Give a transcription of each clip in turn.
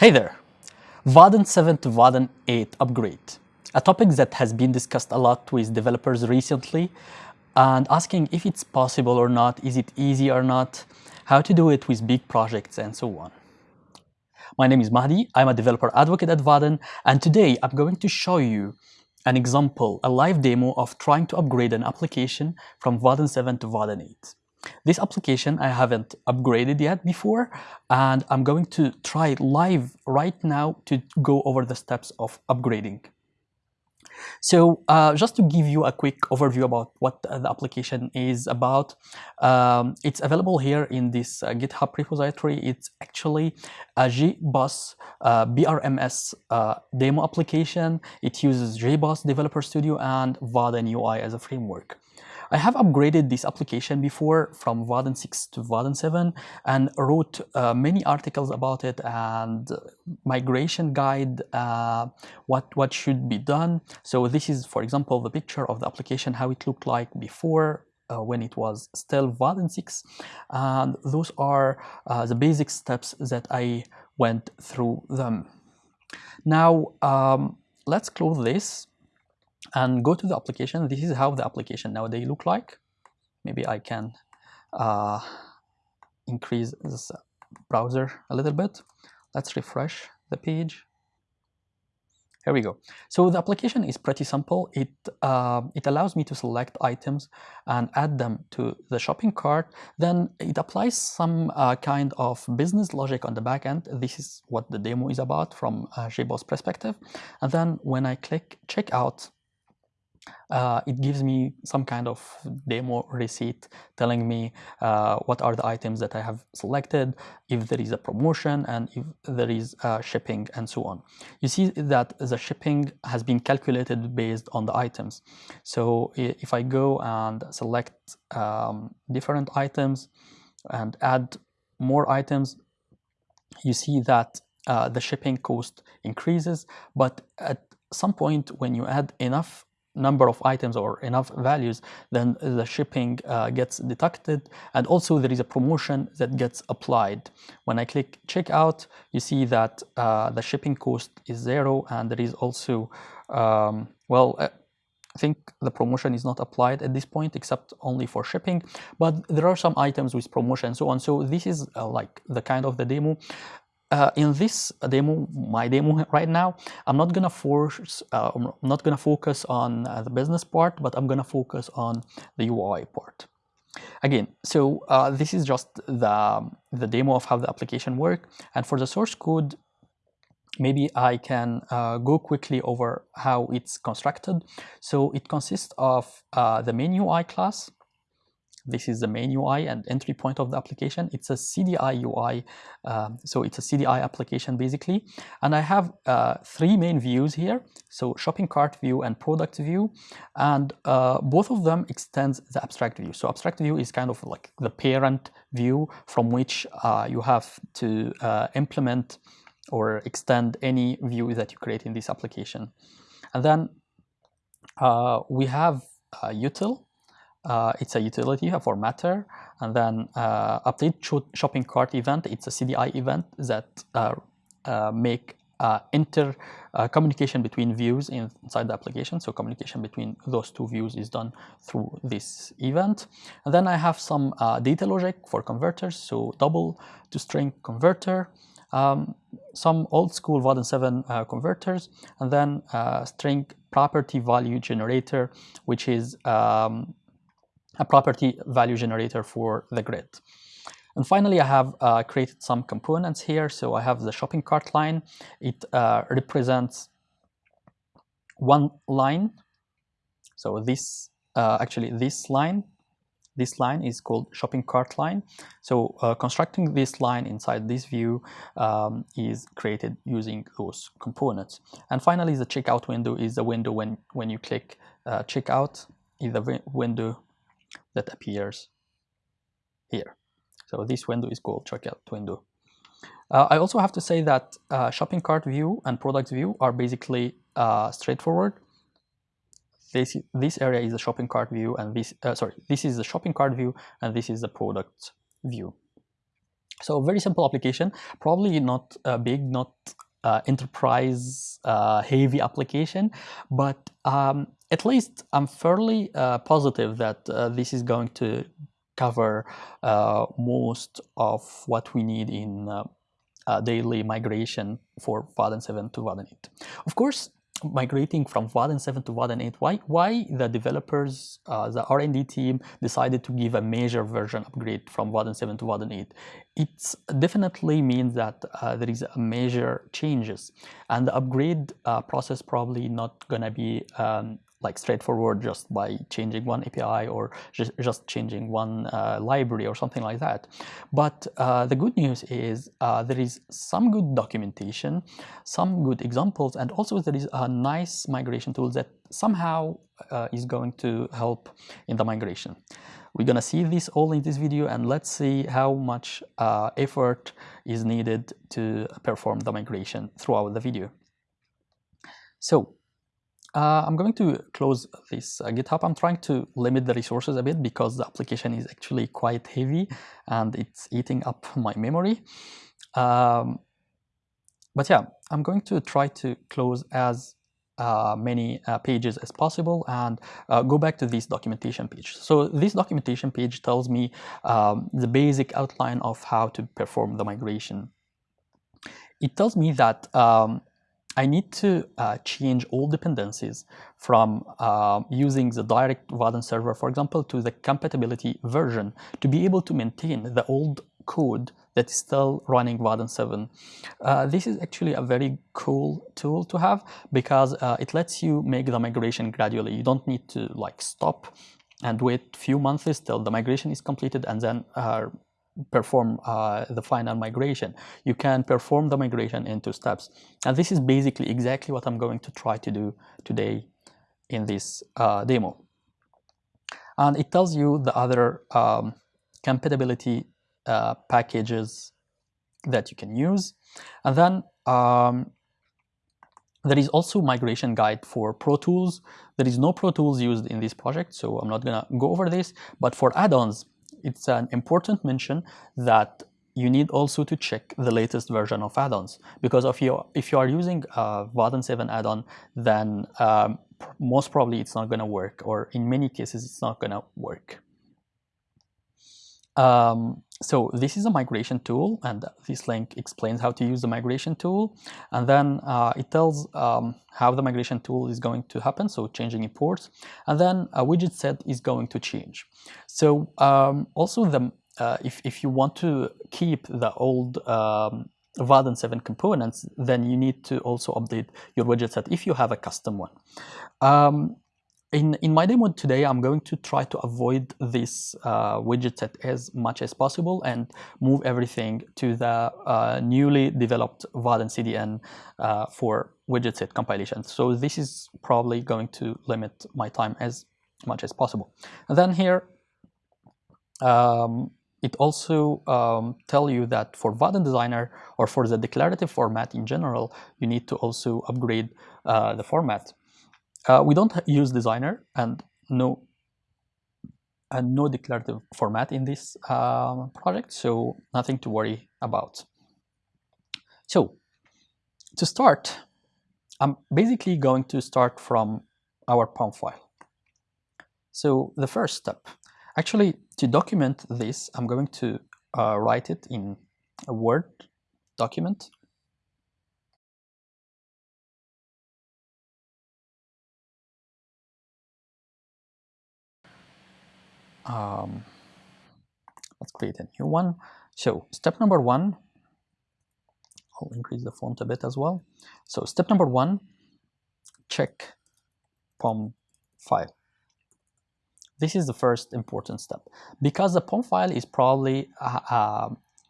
Hey there! Vaadin 7 to Vaadin 8 upgrade. A topic that has been discussed a lot with developers recently and asking if it's possible or not, is it easy or not, how to do it with big projects and so on. My name is Mahdi, I'm a developer advocate at Vaadin and today I'm going to show you an example, a live demo of trying to upgrade an application from Vaadin 7 to Vaadin 8. This application I haven't upgraded yet before and I'm going to try live right now to go over the steps of upgrading. So uh, just to give you a quick overview about what the application is about, um, it's available here in this uh, GitHub repository. It's actually a JBoss uh, BRMS uh, demo application. It uses JBoss Developer Studio and Vaadin UI as a framework. I have upgraded this application before from Vaadin 6 to Vaadin 7 and wrote uh, many articles about it and migration guide, uh, what, what should be done. So this is, for example, the picture of the application, how it looked like before uh, when it was still Vaadin 6. And those are uh, the basic steps that I went through them. Now, um, let's close this and go to the application. This is how the application nowadays look like. Maybe I can uh, increase this browser a little bit. Let's refresh the page. Here we go. So the application is pretty simple. It, uh, it allows me to select items and add them to the shopping cart. Then it applies some uh, kind of business logic on the back end. This is what the demo is about from a JBoss perspective. And then when I click checkout, uh, it gives me some kind of demo receipt telling me uh, what are the items that I have selected, if there is a promotion and if there is uh, shipping and so on. You see that the shipping has been calculated based on the items. So if I go and select um, different items and add more items, you see that uh, the shipping cost increases, but at some point when you add enough number of items or enough values, then the shipping uh, gets deducted. And also there is a promotion that gets applied. When I click checkout, you see that uh, the shipping cost is zero and there is also, um, well, uh, I think the promotion is not applied at this point except only for shipping, but there are some items with promotion and so on. So this is uh, like the kind of the demo uh, in this demo, my demo right now, I'm not gonna force, uh, I'm not gonna focus on uh, the business part, but I'm gonna focus on the UI part. Again, so uh, this is just the, the demo of how the application work. And for the source code, maybe I can uh, go quickly over how it's constructed. So it consists of uh, the main UI class, this is the main UI and entry point of the application. It's a CDI UI, um, so it's a CDI application basically. And I have uh, three main views here, so shopping cart view and product view, and uh, both of them extends the abstract view. So abstract view is kind of like the parent view from which uh, you have to uh, implement or extend any view that you create in this application. And then uh, we have util, uh, it's a utility formatter, and then uh, update shopping cart event. It's a CDI event that uh, uh make uh, inter uh, communication between views inside the application. So communication between those two views is done through this event. And then I have some data logic for converters. So double to string converter. Um, some old school Vaadin 7 converters, and then string property value generator, which is um, a property value generator for the grid. And finally, I have uh, created some components here. So I have the shopping cart line. It uh, represents one line. So this, uh, actually this line, this line is called shopping cart line. So uh, constructing this line inside this view um, is created using those components. And finally, the checkout window is the window when, when you click uh, checkout, is the window that appears here. So this window is called checkout window. Uh, I also have to say that uh, shopping cart view and product view are basically uh, straightforward. This, this area is the shopping cart view and this, uh, sorry, this is the shopping cart view and this is the product view. So very simple application, probably not big, not uh, enterprise uh, heavy application, but um, at least I'm fairly uh, positive that uh, this is going to cover uh, most of what we need in daily migration for Vaadin 7 to Vaadin 8. Of course, migrating from Vaadin 7 to Vaadin 8, why, why the developers, uh, the R&D team decided to give a major version upgrade from Vaadin 7 to Vaadin 8? It definitely means that uh, there is a major changes and the upgrade uh, process probably not gonna be um, like straightforward just by changing one API or just, changing one uh, library or something like that. But uh, the good news is uh, there is some good documentation, some good examples, and also there is a nice migration tool that somehow uh, is going to help in the migration. We're gonna see this all in this video and let's see how much uh, effort is needed to perform the migration throughout the video. So uh, I'm going to close this uh, GitHub. I'm trying to limit the resources a bit because the application is actually quite heavy and it's eating up my memory. Um, but yeah, I'm going to try to close as uh, many uh, pages as possible and uh, go back to this documentation page. So this documentation page tells me um, the basic outline of how to perform the migration. It tells me that um, I need to uh, change all dependencies from uh, using the direct Vaadin server, for example, to the compatibility version to be able to maintain the old code that is still running Vaadin 7. Uh, this is actually a very cool tool to have because uh, it lets you make the migration gradually. You don't need to like stop and wait few months till the migration is completed and then uh, perform uh, the final migration. You can perform the migration into steps. And this is basically exactly what I'm going to try to do today in this uh, demo. And it tells you the other um, compatibility uh, packages that you can use. And then um, there is also migration guide for Pro Tools. There is no Pro Tools used in this project, so I'm not gonna go over this. But for add-ons, it's an important mention that you need also to check the latest version of add-ons because if you if you are using a Vaadin 7 add-on then um, most probably it's not going to work or in many cases it's not going to work. Um, so this is a migration tool and this link explains how to use the migration tool. And then uh, it tells um, how the migration tool is going to happen so changing imports. And then a widget set is going to change. So um, also the uh, if, if you want to keep the old um, Vaadin 7 components then you need to also update your widget set if you have a custom one. Um, in, in my demo today, I'm going to try to avoid this uh, widget set as much as possible and move everything to the uh, newly developed Vaadin CDN uh, for widget set compilation. So this is probably going to limit my time as much as possible. And then here, um, it also um, tell you that for Vaadin Designer or for the declarative format in general, you need to also upgrade uh, the format. Uh, we don't use designer and no and no declarative format in this uh, project, so nothing to worry about. So to start, I'm basically going to start from our POM file. So the first step, actually to document this, I'm going to uh, write it in a Word document um, let's create a new one. So step number one, I'll increase the font a bit as well. So step number one, check POM file. This is the first important step because the POM file is probably uh, uh,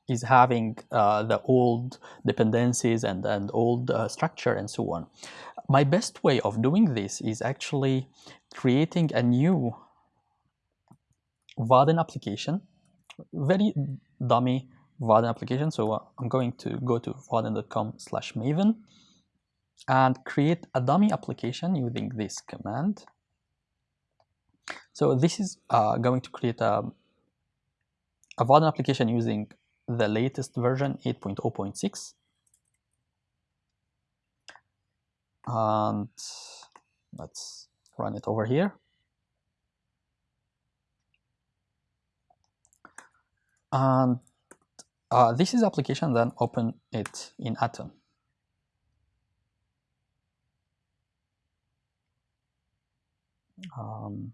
is having uh, the old dependencies and, and old uh, structure and so on. My best way of doing this is actually creating a new Vaadin application, very dummy Vaadin application. So uh, I'm going to go to vaadin.com slash maven and create a dummy application using this command. So this is uh, going to create a, a Vaadin application using the latest version 8.0.6 and let's run it over here and uh, this is application then open it in Atom. Um,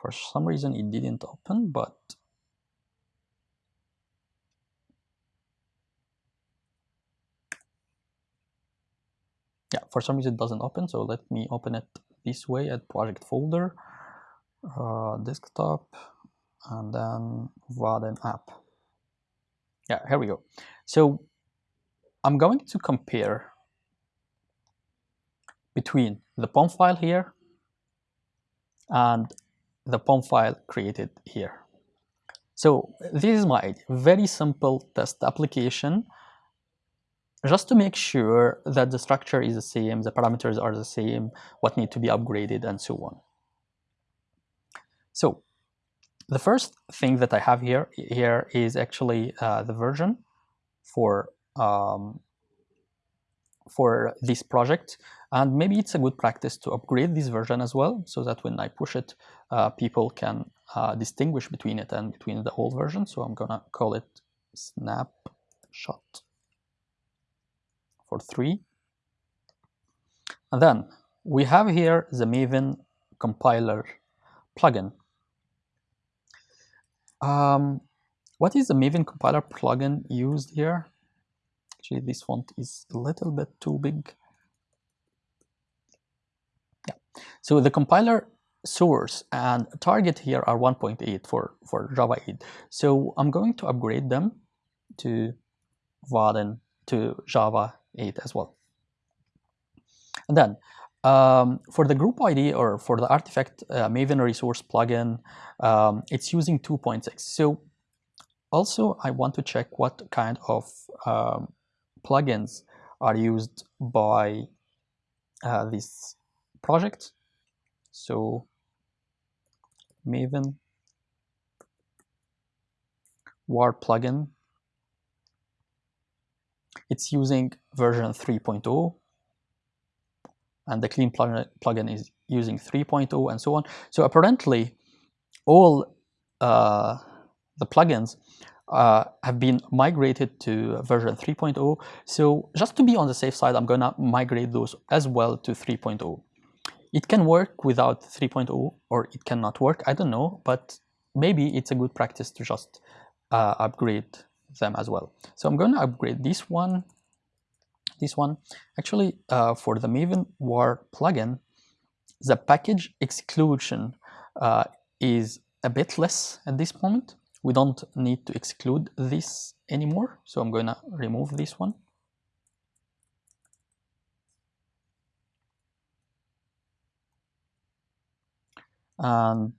for some reason it didn't open but yeah for some reason it doesn't open so let me open it this way at project folder uh, desktop and then Vaadin app yeah here we go so I'm going to compare between the POM file here and the POM file created here. So this is my very simple test application just to make sure that the structure is the same, the parameters are the same, what need to be upgraded and so on. So the first thing that I have here, here is actually uh, the version for um, for this project. And maybe it's a good practice to upgrade this version as well so that when I push it uh, people can uh, distinguish between it and between the old version. So I'm gonna call it snapshot for 3 and then we have here the Maven compiler plugin um, what is the Maven compiler plugin used here? Actually this font is a little bit too big. Yeah. So the compiler source and target here are 1.8 for for java 8 so i'm going to upgrade them to Vaadin to java 8 as well. And then um, for the group ID or for the artifact uh, Maven resource plugin, um, it's using 2.6. So also I want to check what kind of um, plugins are used by uh, this project. So Maven WAR plugin. It's using version 3.0 and the clean plugin is using 3.0 and so on. So apparently all uh, the plugins uh, have been migrated to version 3.0. So just to be on the safe side, I'm going to migrate those as well to 3.0. It can work without 3.0 or it cannot work, I don't know, but maybe it's a good practice to just uh, upgrade them as well. So I'm going to upgrade this one, this one. Actually, uh, for the Maven WAR plugin, the package exclusion uh, is a bit less at this point. we don't need to exclude this anymore so I'm gonna remove this one and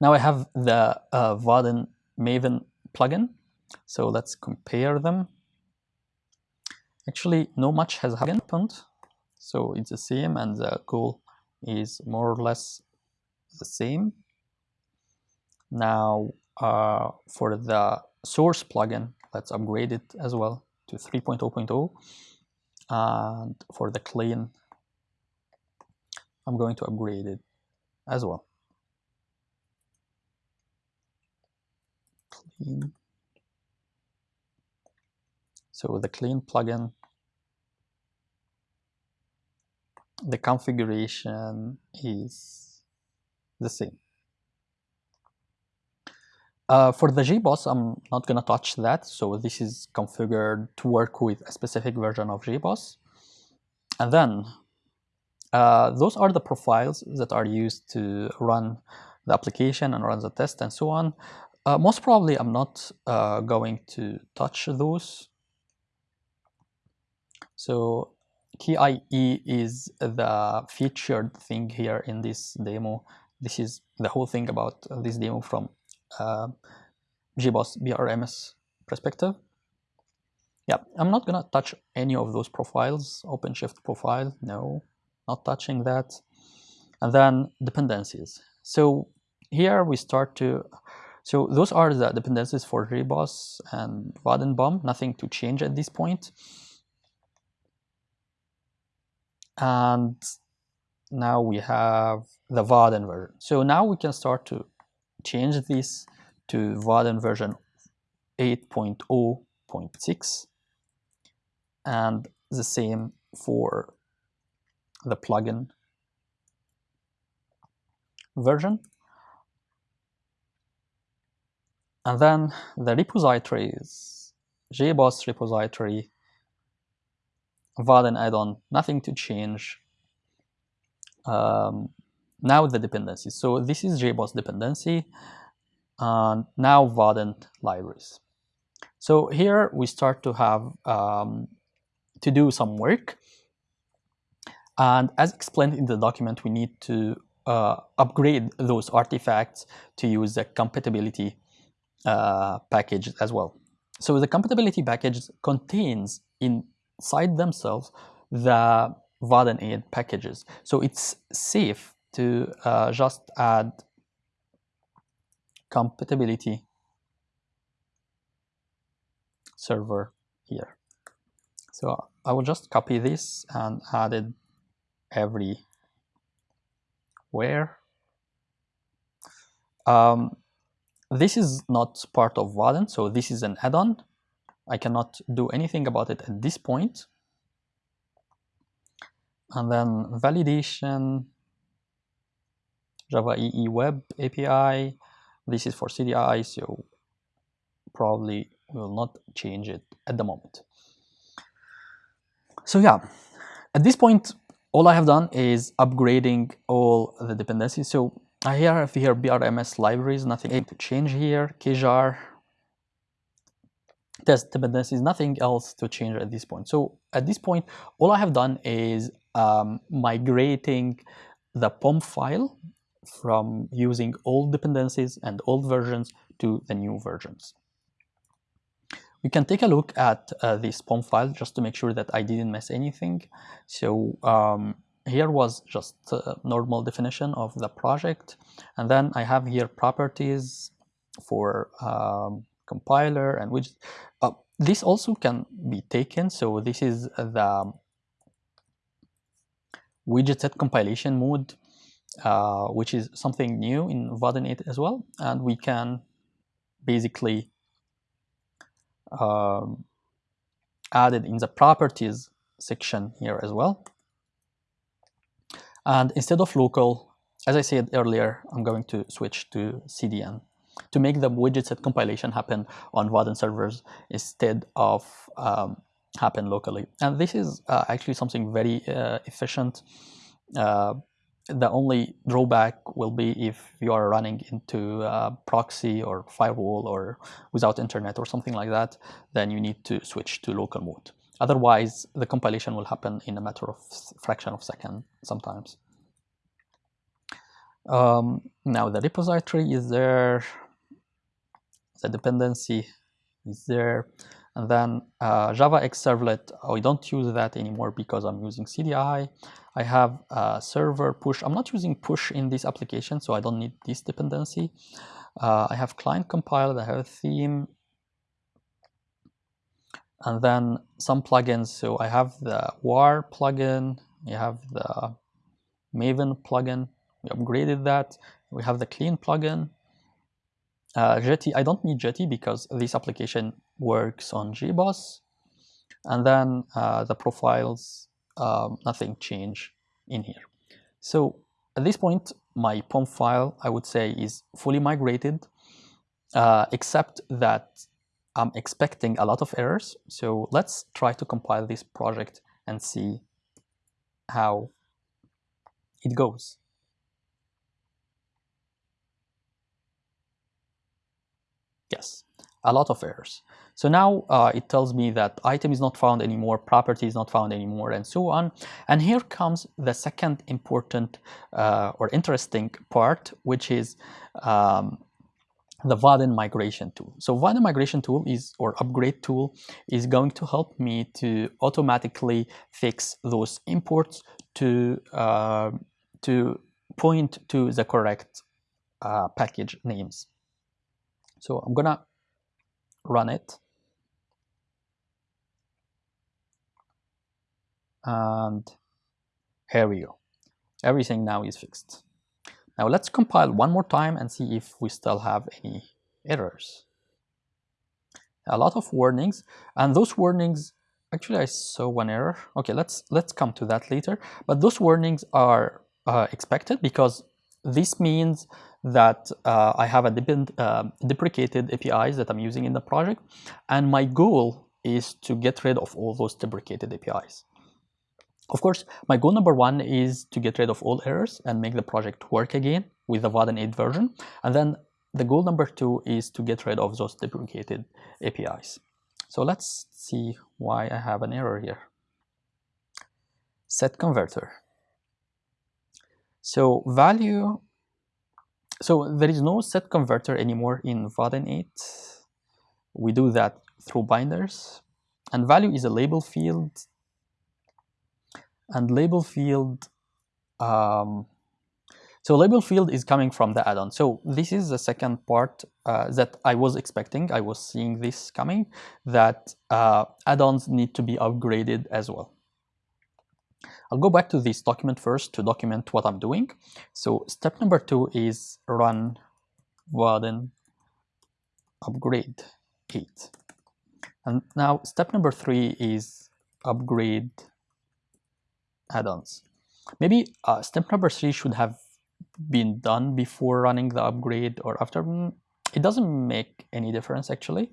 now I have the uh, Vaadin Maven plugin so let's compare them actually no much has happened so it's the same and the goal is more or less the same. Now uh, for the source plugin, let's upgrade it as well to 3.0.0. And for the clean, I'm going to upgrade it as well. Clean. So with the clean plugin, the configuration is the same. Uh, for the JBoss, I'm not going to touch that. So this is configured to work with a specific version of JBoss. And then uh, those are the profiles that are used to run the application and run the test and so on. Uh, most probably, I'm not uh, going to touch those. So KIE is the featured thing here in this demo this is the whole thing about this demo from uh, JBoss BRMS perspective. Yeah, I'm not gonna touch any of those profiles. OpenShift profile, no, not touching that. And then dependencies. So here we start to, so those are the dependencies for JBoss and Vaadin BOM, nothing to change at this point. And now we have the Vaadin version. So now we can start to change this to Vaadin version 8.0.6 and the same for the plugin version. And then the repositories, JBoss repository, Vaadin add-on, nothing to change. Um, now the dependencies. So this is JBoss dependency, now Vaadin libraries. So here we start to have um, to do some work. And as explained in the document, we need to uh, upgrade those artifacts to use the compatibility uh, package as well. So the compatibility package contains inside themselves the Vaadin 8 packages. So it's safe to uh, just add compatibility server here. So I will just copy this and add it everywhere. Um, this is not part of Vaadin, so this is an add-on. I cannot do anything about it at this point. And then validation, Java EE Web API. This is for CDI, so probably will not change it at the moment. So yeah, at this point, all I have done is upgrading all the dependencies. So I have here BRMS libraries, nothing to change here, kjar, test dependencies, nothing else to change at this point. So at this point, all I have done is um, migrating the POM file from using old dependencies and old versions to the new versions. We can take a look at uh, this POM file just to make sure that I didn't miss anything. So um, here was just a normal definition of the project. And then I have here properties for um, compiler and which uh, this also can be taken. So this is the widget set compilation mode, uh, which is something new in Vaadin 8 as well. And we can basically um, added in the properties section here as well. And instead of local, as I said earlier, I'm going to switch to CDN to make the widget set compilation happen on Vaadin servers instead of um, happen locally. And this is uh, actually something very uh, efficient. Uh, the only drawback will be if you are running into proxy or firewall or without internet or something like that, then you need to switch to local mode. Otherwise, the compilation will happen in a matter of fraction of second sometimes. Um, now the repository is there, the dependency is there, and then uh, Java X Servlet, I don't use that anymore because I'm using CDI. I have a server push. I'm not using push in this application, so I don't need this dependency. Uh, I have client compiled, I have a theme, and then some plugins. So I have the WAR plugin, we have the Maven plugin, we upgraded that. We have the clean plugin. Uh, Jetty, I don't need Jetty because this application works on JBoss. And then uh, the profiles, um, nothing change in here. So at this point, my POM file, I would say, is fully migrated, uh, except that I'm expecting a lot of errors. So let's try to compile this project and see how it goes. Yes, a lot of errors. So now uh, it tells me that item is not found anymore, property is not found anymore, and so on. And here comes the second important uh, or interesting part, which is um, the Vaadin migration tool. So Vaadin migration tool is, or upgrade tool, is going to help me to automatically fix those imports to, uh, to point to the correct uh, package names. So I'm gonna run it. And here we go. Everything now is fixed. Now let's compile one more time and see if we still have any errors. A lot of warnings and those warnings actually I saw one error. Okay, let's let's come to that later. But those warnings are uh, expected because this means that uh, I have a uh, deprecated APIs that I'm using in the project, and my goal is to get rid of all those deprecated APIs. Of course, my goal number one is to get rid of all errors and make the project work again with the Vaadin 8 version. And then the goal number two is to get rid of those deprecated APIs. So let's see why I have an error here. Set converter. So value, so there is no set converter anymore in Vaadin 8. We do that through binders. And value is a label field. And label field, um, so label field is coming from the add-on. So this is the second part uh, that I was expecting. I was seeing this coming, that uh, add-ons need to be upgraded as well. I'll go back to this document first to document what I'm doing. So step number two is run Vaadin upgrade 8. And now step number three is upgrade add-ons. Maybe uh, step number three should have been done before running the upgrade or after. Mm, it doesn't make any difference actually.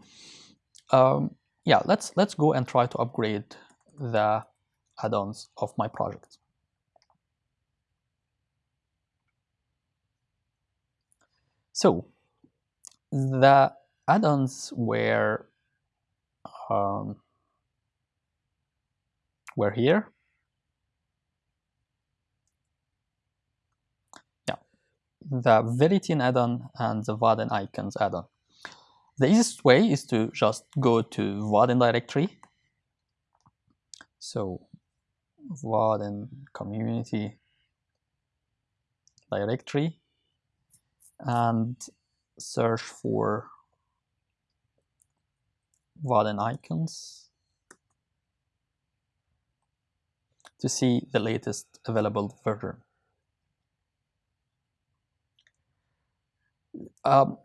Um, yeah, let's let's go and try to upgrade the add-ons of my project. So the add-ons were um, were here. Yeah, the Viritin add-on and the Vaadin icons add-on. The easiest way is to just go to Vaadin directory. So Vaadin community directory and search for Vaadin icons to see the latest available version. Um,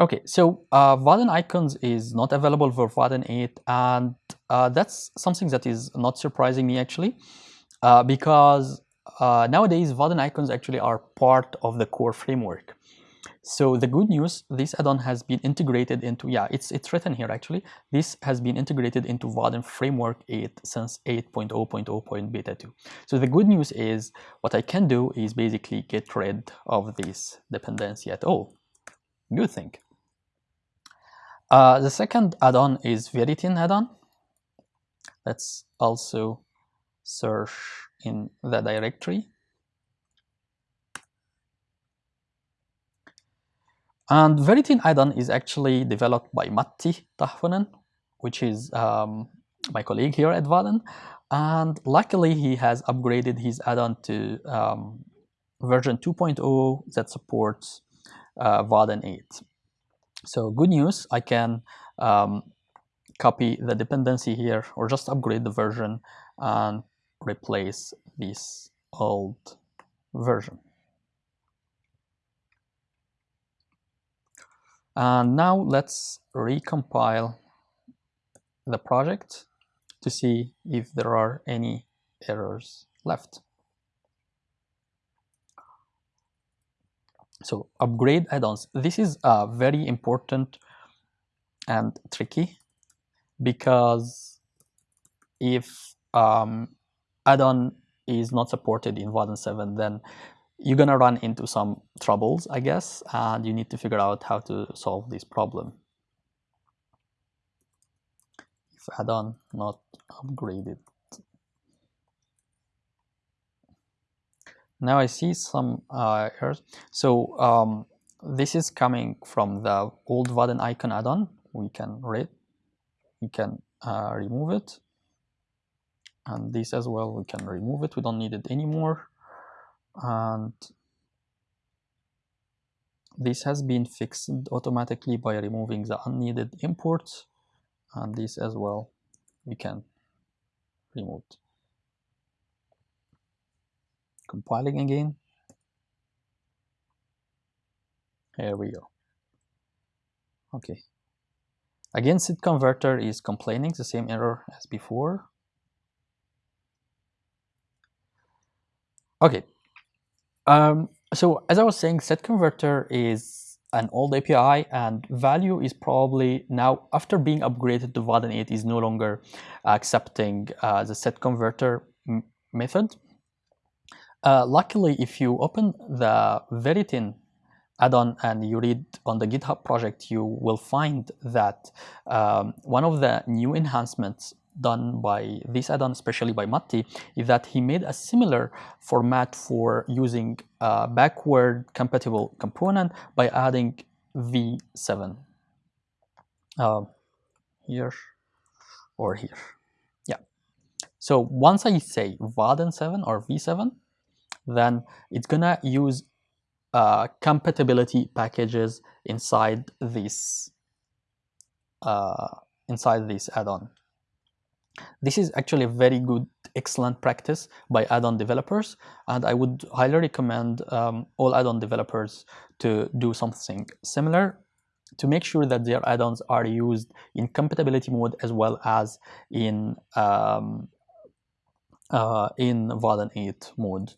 Okay, so uh, Vaadin icons is not available for Vaadin 8 and uh, that's something that is not surprising me actually uh, because uh, nowadays Vaadin icons actually are part of the core framework. So the good news, this add-on has been integrated into, yeah, it's, it's written here actually, this has been integrated into Vaadin Framework 8 since 8.0.0. Beta 2. So the good news is what I can do is basically get rid of this dependency at all. Good thing. Uh, the second add-on is Viritin add-on. Let's also search in the directory. And Viritin add-on is actually developed by Matti Tahvonen, which is um, my colleague here at Vaadin. And luckily, he has upgraded his add-on to um, version 2.0 that supports uh, Vaadin 8. So good news, I can um, copy the dependency here or just upgrade the version and replace this old version. And now let's recompile the project to see if there are any errors left. So upgrade add-ons. This is uh, very important and tricky because if um, add-on is not supported in Vaadin 7, then you're gonna run into some troubles, I guess, and you need to figure out how to solve this problem. If add-on not upgraded. Now I see some uh, errors. So um, this is coming from the old Vaadin icon add-on. We can read, we can uh, remove it. And this as well, we can remove it. We don't need it anymore. And this has been fixed automatically by removing the unneeded imports and this as well we can remove compiling again. Here we go. Okay. Again set converter is complaining the same error as before. Okay. Um, so as I was saying, set converter is an old API and value is probably now after being upgraded to Vaadin 8 is no longer accepting uh, the set converter method. Uh, luckily, if you open the Viritin add-on and you read on the GitHub project, you will find that um, one of the new enhancements done by this add-on, especially by Matti, is that he made a similar format for using a backward compatible component by adding V7 uh, here or here. Yeah. So once I say Vaadin 7 or V7, then it's gonna use uh, compatibility packages inside this uh, inside this add-on. This is actually a very good, excellent practice by add-on developers, and I would highly recommend um, all add-on developers to do something similar to make sure that their add-ons are used in compatibility mode as well as in um, uh, in Vaadin 8 mode.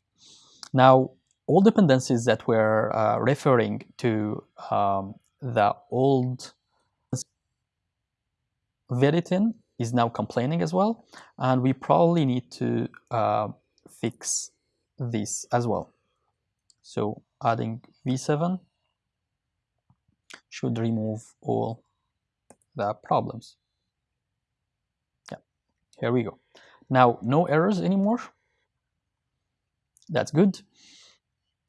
Now, all dependencies that we're uh, referring to um, the old Viritin is now complaining as well. And we probably need to uh, fix this as well. So adding v7 should remove all the problems. Yeah, here we go. Now, no errors anymore. That's good.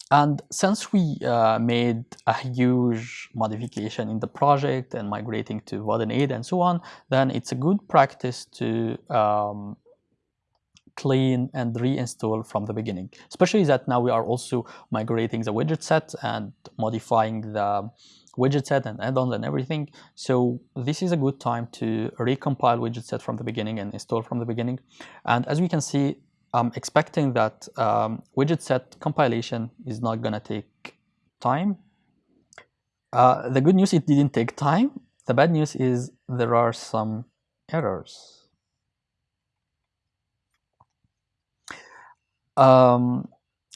And since we uh, made a huge modification in the project and migrating to Vaadin 8 and so on, then it's a good practice to um, clean and reinstall from the beginning. Especially that now we are also migrating the widget set and modifying the widget set and add-ons and everything. So this is a good time to recompile widget set from the beginning and install from the beginning. And as we can see, I'm expecting that um, widget set compilation is not going to take time. Uh, the good news, it didn't take time. The bad news is there are some errors. Um,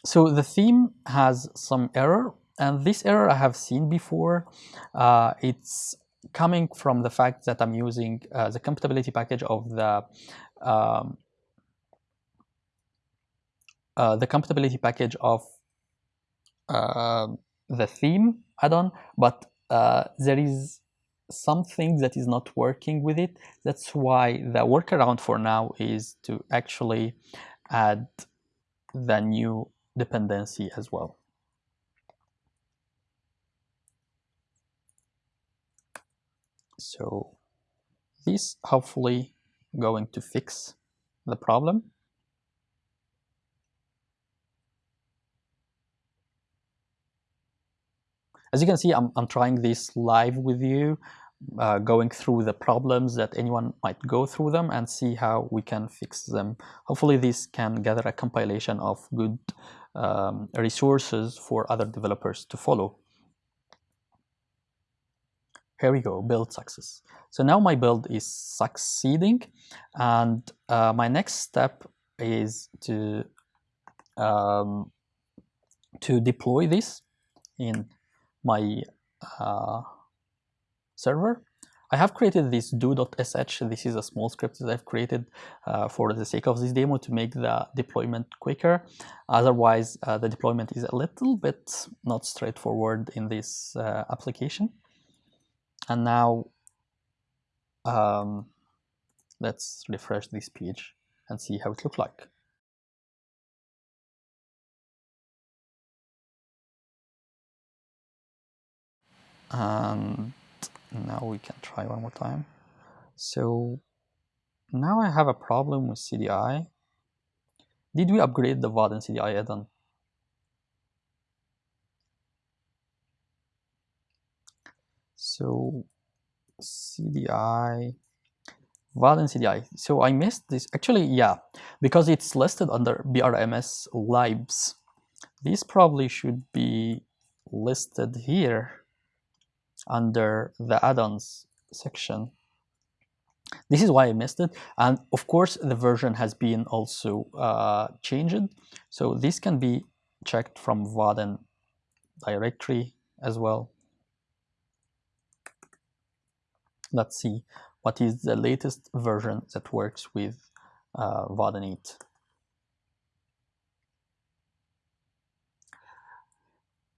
so the theme has some error, and this error I have seen before. Uh, it's coming from the fact that I'm using uh, the compatibility package of the um, uh, the compatibility package of uh, the theme add-on, but uh, there is something that is not working with it. That's why the workaround for now is to actually add the new dependency as well. So this hopefully going to fix the problem. As you can see, I'm, I'm trying this live with you, uh, going through the problems that anyone might go through them and see how we can fix them. Hopefully this can gather a compilation of good um, resources for other developers to follow. Here we go, build success. So now my build is succeeding and uh, my next step is to um, to deploy this in my uh, server. I have created this do.sh. This is a small script that I've created uh, for the sake of this demo to make the deployment quicker. Otherwise, uh, the deployment is a little bit not straightforward in this uh, application. And now um, let's refresh this page and see how it looks like. And now we can try one more time so now I have a problem with CDI did we upgrade the Vaadin CDI add-on so CDI Vaadin CDI. So I missed this. Actually, yeah, because it's listed under BRMS libs. This probably should be listed here under the add-ons section. This is why I missed it. And of course, the version has been also uh, changed. So this can be checked from Vaadin directory as well. Let's see what is the latest version that works with uh, Vaadin 8.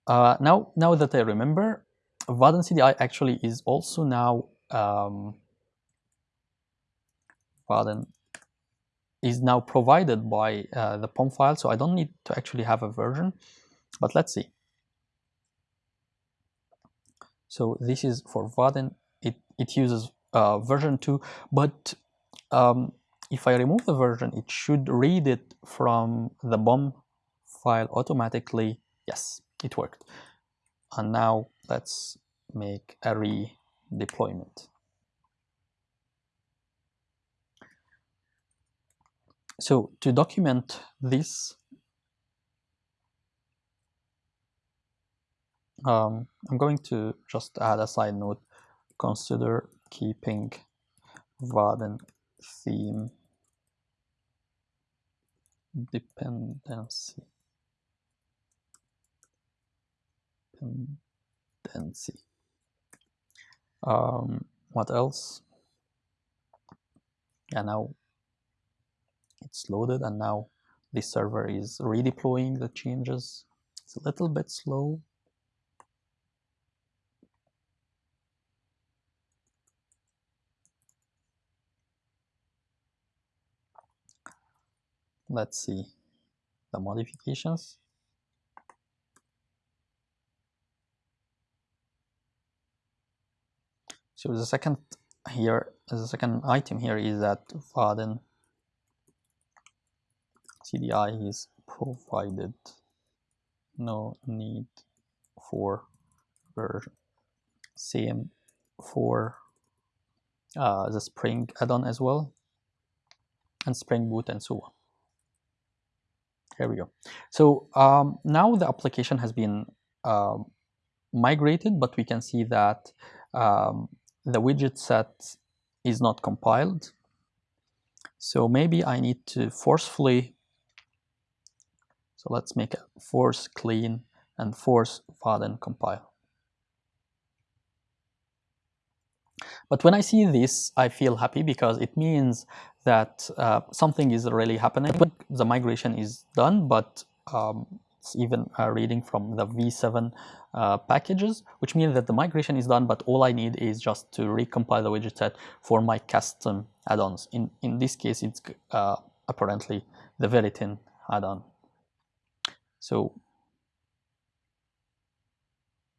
Uh, now, now that I remember, Vaadin CDI actually is also now um, Vaadin is now provided by uh, the POM file, so I don't need to actually have a version, but let's see. So this is for Vaadin, it, it uses uh, version 2, but um, if I remove the version, it should read it from the POM file automatically. Yes, it worked. And now let's make a redeployment. So to document this, um, I'm going to just add a side note, consider keeping Vaadin theme dependency dependency um, what else? Yeah now it's loaded and now the server is redeploying the changes. It's a little bit slow. Let's see the modifications so the second here the second item here is that Vaadin CDI is provided. No need for version same for uh, the Spring add-on as well and Spring Boot and so on. Here we go. So um, now the application has been uh, migrated, but we can see that um, the widget set is not compiled. So maybe I need to forcefully, so let's make a force clean and force Vaadin compile. But when I see this, I feel happy because it means that uh, something is really happening. The migration is done, but um, it's even uh, reading from the V7 uh, packages, which means that the migration is done, but all I need is just to recompile the widget set for my custom add-ons. In, in this case, it's uh, apparently the Viritin add-on. So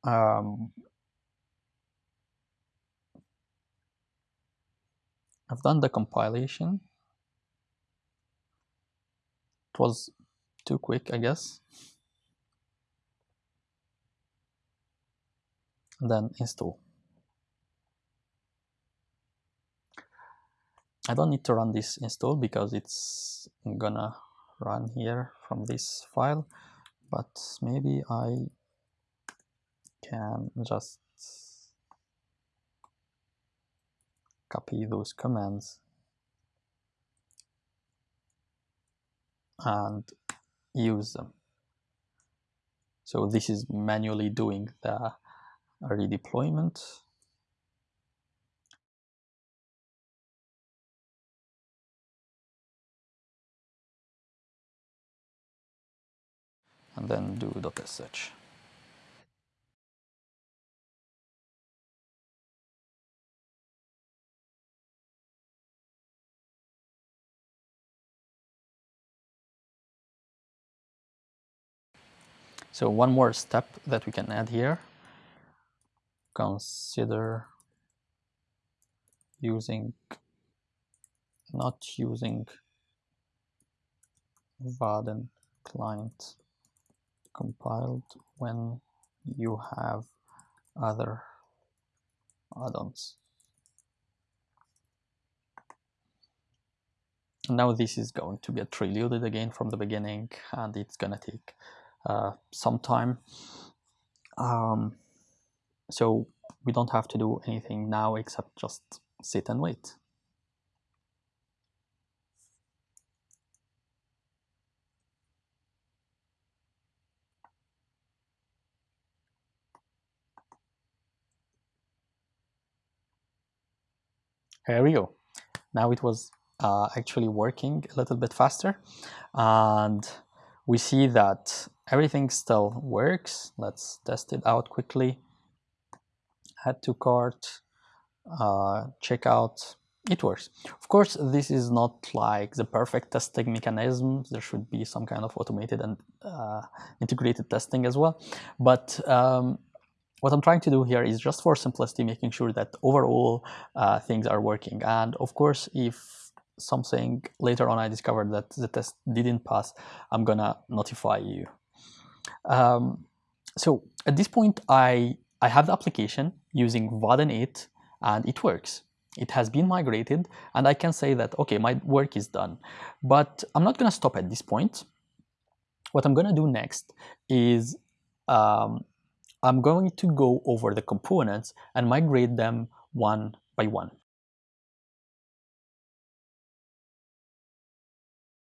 um, I've done the compilation. It was too quick, I guess. Then install. I don't need to run this install because it's gonna run here from this file, but maybe I can just copy those commands and use them. So this is manually doing the redeployment. And then do .sh. So one more step that we can add here, consider using, not using Vaadin client compiled when you have other add-ons. Now this is going to get reloaded again from the beginning and it's gonna take uh, some time. Um, so we don't have to do anything now except just sit and wait. Here we go. Now it was uh, actually working a little bit faster and we see that everything still works. Let's test it out quickly. Add to cart, uh, checkout, it works. Of course, this is not like the perfect testing mechanism. There should be some kind of automated and uh, integrated testing as well. But um, what I'm trying to do here is just for simplicity, making sure that overall uh, things are working. And of course, if something later on I discovered that the test didn't pass, I'm gonna notify you. Um, so at this point, I, I have the application using Vaadin 8 and it works. It has been migrated and I can say that, okay, my work is done. But I'm not gonna stop at this point. What I'm gonna do next is um, I'm going to go over the components and migrate them one by one.